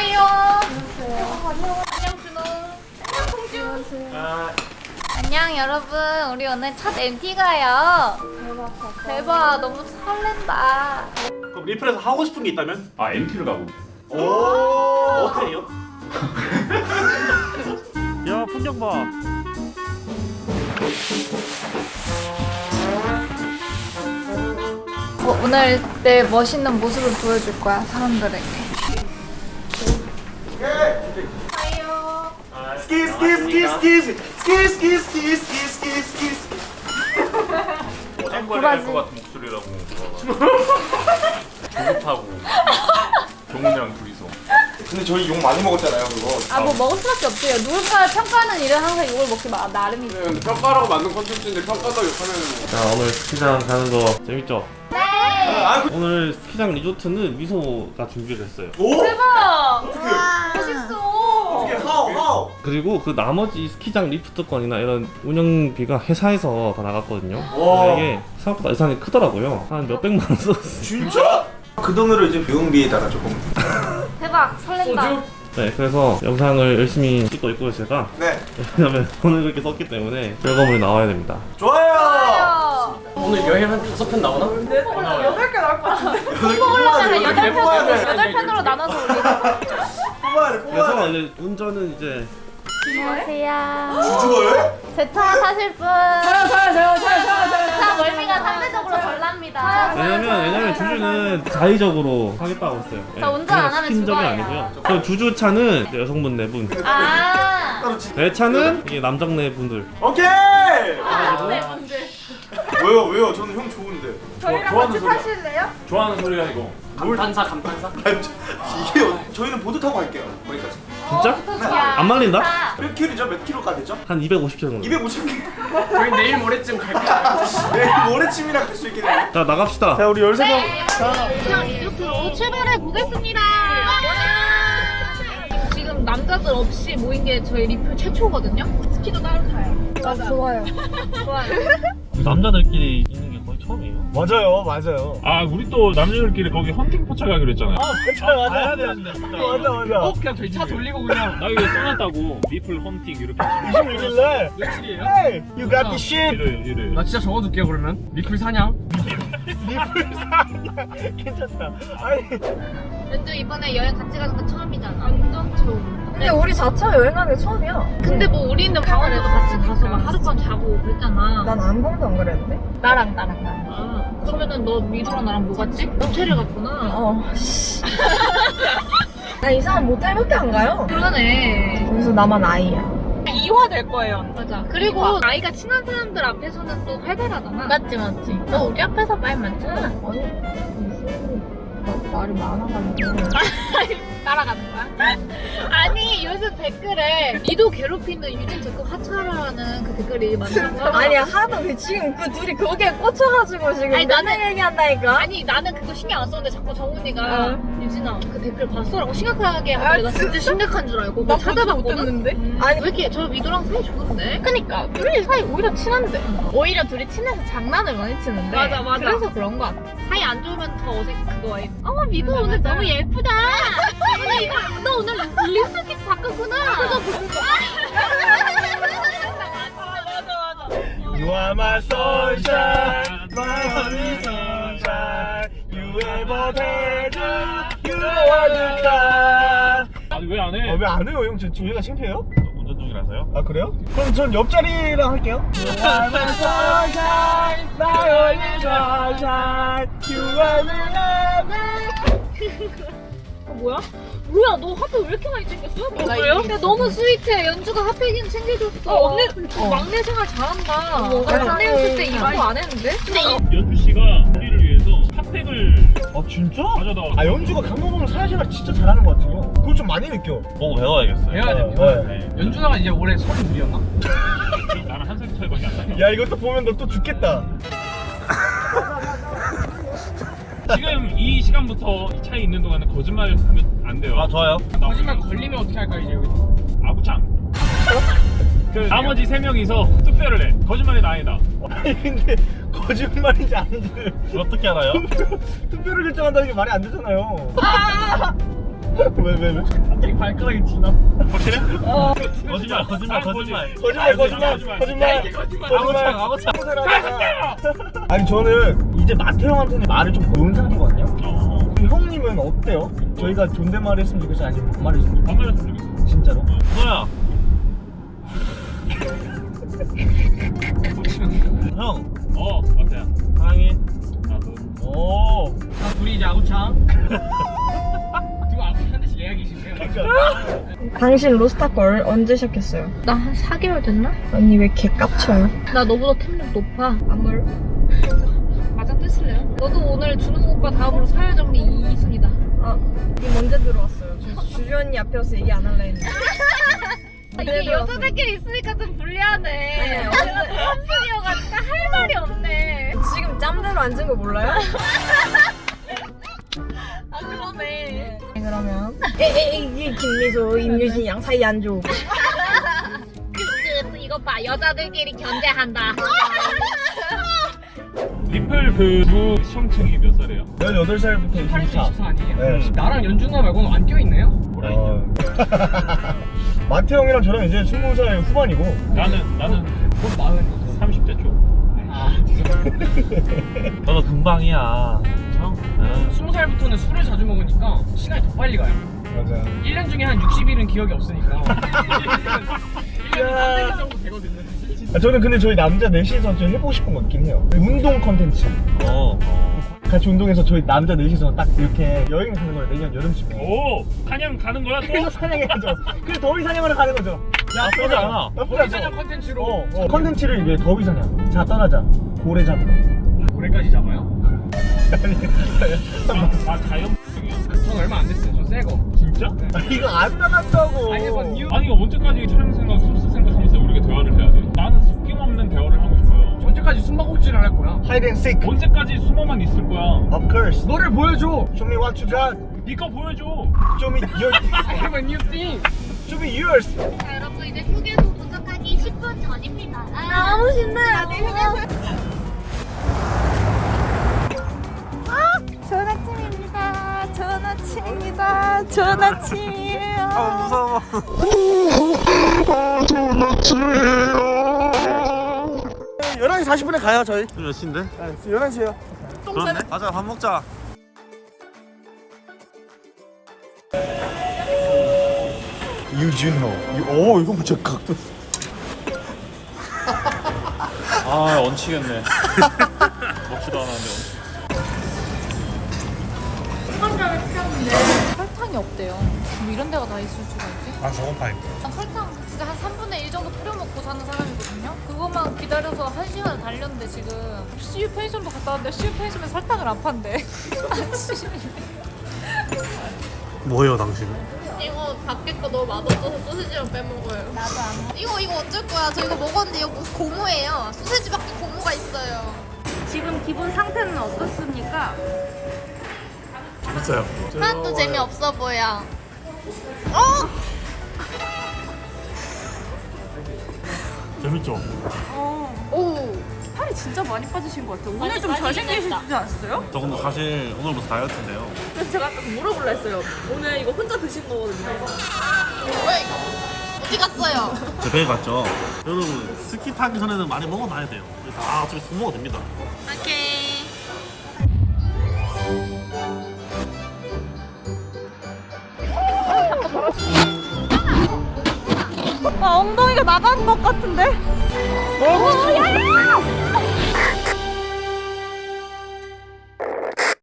하이요. 안녕 준호. 안녕 공주. 안녕 여러분. 우리 오늘 첫 MT 가요. 대박. 대박. 너무 설렌다. 그럼 리플에서 하고 싶은 게 있다면? 아 MT를 가고 오 어때요? 야 풍경 봐 어, 오늘 내 멋있는 모습을 보여줄 거야 사람들에게. 스키스 스키스 스키스 스키스 스키스 스키스 땡벌이 될것 같은 목소리라고. 조급하고. 종훈이랑 둘이서. 근데 저희 욕 많이 먹었잖아요 그거. 아 뭐 먹을 수밖에 없어요. 누군가 평가하는 일은 항상 욕을 먹기 마, 나름이죠 네, 평가라고 만든 컨텐츠인데 평가도 욕하면 자 오늘 스키장 가는 거 재밌죠? 네! 아, 그... 오늘 스키장 리조트는 미소가 준비를 했어요. 오! 대박! 어떻게? 맛있어. 그리고 그 나머지 스키장 리프트권이나 이런 운영비가 회사에서 다 나갔거든요 와. 이게 생각보다 예산이 크더라고요 한 몇백만 원 썼어요 진짜? 그 돈으로 이제 비용비에다가 조금 대박. 설렌다. 네 그래서 영상을 열심히 찍고 있고요 제가 네 왜냐면 돈을 그렇게 썼기 때문에 결과물이 나와야 됩니다 좋아요 어. 오늘 여행 한 다섯 편 나오나? 뽑으려면 여덟 편으로 여덟 편으로 나눠서 올리고. 뽑아야 돼 뽑아야 그래서 이제 운전은 이제 안녕하세요. 죽어요? 제차 타실 분. 저요 저요 저요 저요 저요. 차 멀미가 상대적으로 덜 납니다. 왜냐면 왜냐면 주주는 자의적으로 하겠다고 했어요 예, 저 운전 안 하면 시킨 적이 죽어요. 아니고요 그 주주 차는 여성분 네 분 아. 따로 지 내 차는 이게 남정네 분들 오케이! 네 분들. 왜요 왜요 저는 형 좋은데 저희랑 좋아하는 같이 소리야. 타실래요? 좋아하는 소리가 이거 감탄사 감탄사? 아니, 저- 이게 어- 저희는 보드 타고 갈게요 거기까지 진짜? 안 말린다? 몇 킬로죠? 몇 킬로가 되죠? 한 250km 정도 250킬로 저희 내일 모레쯤 갈게요 내일 모레쯤이나 갈수 있겠네요 자 나갑시다 자 우리 13명 그냥 이렇게 출발해 보겠습니다. 지금 남자들 없이 모인 게 저희 리플 최초거든요. 스키도 따로 타요. 아 좋아요. 좋아요. 남자들끼리 있는 맞아요 맞아요. 아 우리 또 남자들끼리 거기 헌팅 포차 가기로 했잖아요. 맞아 맞아 가야 되는데 맞아 맞아. 어? 그냥 저희 차 돌리고 그냥. 나 이거 써놨다고. 리플 헌팅 이렇게. 26일날 며칠이에요? Hey you got the shit 일요일 일요일 나 진짜 적어둘게요 그러면. 리플 사냥. 괜찮다. 아니. 렌즈 이번에 여행 같이 가는 거 처음이잖아. 완전 처음. 근데 우리 4차 여행하는 게 처음이야. 근데 뭐 우리는 강원도도 같이 가서 막 그랬잖아. 난한 번도 안 그랬는데? 나랑 나랑 나랑. 아, 그러면은 너 미도랑 나랑 뭐 갔지? 호텔을 갔구나. 어, 씨. 나 이상한 모텔밖에 안 가요. 그러네. 거기서 나만 아이야. 이화될 거예요. 맞아. 그리고 나이가 친한 사람들 앞에서는 또 활발하잖아. 맞지 맞지. 너 우리 앞에서 말 많잖아. 아니, 무슨 나- 말이 많아가지고. 따라가는 거야? 아니 요즘 댓글에 미도 괴롭히는 유진 제컵 하차라는 그 댓글이 많은 거야. 아니, 하도 그 지금 그 둘이 거기에 꽂혀가지고 지금 아니, 나는- 얘기한다니까? 아니 나는 그거 신경 안 썼는데 자꾸 정훈이가 어. 유진아 그 댓글 봤어라고 심각하게 아, 하길래 나 진짜 심각한 줄 알고 그거 찾아봤거든 음. 아니. 왜 이렇게 저 미도랑 사이 좋은데? 그니까 둘이 사이 오히려 친한데 오히려 둘이 친해서 장난을 많이 치는데 맞아 맞아 그래서 그런 거 같아 사이 안 좋으면 더 어색 그거 해. 어 미도 오늘 너무 예쁘다 오늘 이거 너 오늘 립스틱 바꿨구나 보는 거 You are my sunshine, my honey sunshine. You ever tell you are the star. 아왜 안 해? 아, 왜안 해요, 형? 저 저희가 창피해요? 운전 중이라서요? 아 그래요? 그럼 전 옆자리랑 할게요. 뭐야? 뭐야 너 핫팩 왜 이렇게 많이 챙겼어? 뭐예요? 야 너무 스윗해 연주가 핫팩은 챙겨줬어 어, 언니 막내 생활 잘한다 나 막내였을 때 이런 거안 했는데? 근데 이 연주 씨가 우리를 위해서 핫팩을 아 진짜? 가져다 아 연주가 강호동을 사회생활 진짜 잘하는 것 같아요. 그걸 좀 많이 느껴. 보고 배워야겠어요 배워야 돼 네. 배워야 돼 연준아가 이제 올해 서른 둘이었나? 나는 한 살 차이밖에 안 나요 야 이것도 보면 너 또 죽겠다. 지금 이 시간부터 이 차에 있는 동안은 거짓말 하면 안 돼요. 아 좋아요. 거짓말 걸리면 어떻게 할까 이제 여기서 아구창. 그 나머지 세 명이서 투표를 해. 거짓말이 아니다. 아니 근데 거짓말인지 아닌지 어떻게 알아요? 투표를 결정한다는 게 말이 안 되잖아요. 왜, 왜, 왜? 갑자기 발가락이 지나. 확실해? 거짓말 거짓말 거짓말 거짓말, 거짓말, 거짓말. 거짓말. 아고창 아고창 아니, 저는 이제 마태 형한테는 말을 좀 놓은 상태거든요. 어. 그럼 형님은 어때요? 저희가 존댓말 했으면 좋겠어요? 아니면 반말 했으면 좋겠어요? 반말 했으면 좋겠어. 진짜로? 너야 형 어, 마태야. 사랑해 나도. 오. 자, 둘이 이제 아구창. 당신 로스타걸 언제 시작했어요? 나 한 4개월 됐나? 언니 왜 개 깝쳐요? 나 너보다 템력 높아. 안 그래? 맞아 뜨실래요? 너도 오늘 준호 오빠 다음으로 서열 정리 2순위다. 아, 이 언제 들어왔어요? 저 주주 언니 앞에서 얘기 안 할라 했는데. 이게 여자들끼리 있으니까 좀 불리하네. 네, 또 3순위여가니까 할 말이 없네. 지금 짬대로 앉은 거 몰라요? 아 그러네. 네, 그러면 에에이 김미소, 임유진 양 사이 안 그, 이거 봐 여자들끼리 견제한다. 리플 그두 형층이 몇 살이에요? 18살부터 8수 24. 24 아니에요? 네. 나랑 연준아 말고는 안 껴있네요? 어. 마태 형이랑 저랑 이제 20살 후반이고 나는 나는 곧 마흔이죠. 30대 초. 아. 너도 금방이야 참. 응. 20살부터는 술을 자주 먹으니까 시간이 더 빨리 가요. 맞아 1년 중에 한 60일은 기억이 없으니까. 1년이 300일 정도 되거든요. 아, 저는 근데 저희 남자 넷이서 좀 해보고 싶은 거 있긴 해요 운동 컨텐츠 어 같이 운동해서 저희 남자 넷이서 딱 이렇게 여행 가는 거예요 내년 여름쯤에 오, 사냥 가는 거야 또? 그래서 사냥해야죠 그래서 더위 사냥하러 가는 거죠 나쁘지 않아 나쁘지 거기 않죠? 사냥 컨텐츠로 어, 어. 컨텐츠를 이게 더위 사냥 자 떠나자 고래 잡으러 올해까지 잡아요? 아 자연. 전 얼마 안 됐어요. 전새 거. 진짜? 아, 이거 안 나갔다고 아니, 아니 언제까지 촬영 생각, 소스 생각하면서 우리가 대화를 해야 돼? 나는 숨김없는 대화를 하고 싶어요. 언제까지 숨바꼭질을 할 거야? hide and seek 언제까지 숨어만 있을 거야? of course 너를 보여줘. show me what you got 니꺼 보여줘. show me your I have a new thing. show me yours 자 여러분 이제 휴게소 도착하기 10분 전입니다. 너무 신나요 좋은 아침입니다. 좋은 아침입니다. 좋은 아침이에요. 아 무서워 11시 40분에 가요 저희 몇 시인데? 네, 11시에요 그렇네 가자 밥 먹자 유준호 오 이거 진짜 각도 아 얹히겠네. 먹지도 않았는데. 설탕이 없대요. 뭐 이런 데가 다 있을 수가 있지? 아 저건 파이 난 설탕 진짜 한 3분의 1 정도 뿌려 먹고 사는 사람이거든요. 그것만 기다려서 1시간을 달렸는데 지금 CU 편의점도 갔다 왔는데 CU 편의점에 설탕을 안 판대. 아씨. 뭐예요 당신은? 이거 밖에 거 너무 맛없어서 소시지만 빼먹어요. 나도 안 먹어. 이거 이거 어쩔 거야? 저 이거 먹었는데 이거 고무예요. 소시지밖에 고무가 있어요. 지금 기분 상태는 어떻습니까? 있어요 하나도 재미없어 보여. 재밌죠? 오. 살이 진짜 많이 빠지신 것 같아요. 오늘 좀 잘생기시지 않았어요? 저 근데 사실 오늘부터 다이어트인데요 그래서 제가 아까 물어볼라 했어요. 오늘 이거 혼자 드신 거거든요. 왜? 어디 갔어요? 제 배에 갔죠 여러분 스키 타기 전에는 많이 먹어놔야 돼요 다 어차피 속 먹어도 됩니다 오케이. 아 엉덩이가 나가는 것 같은데? 오, 야!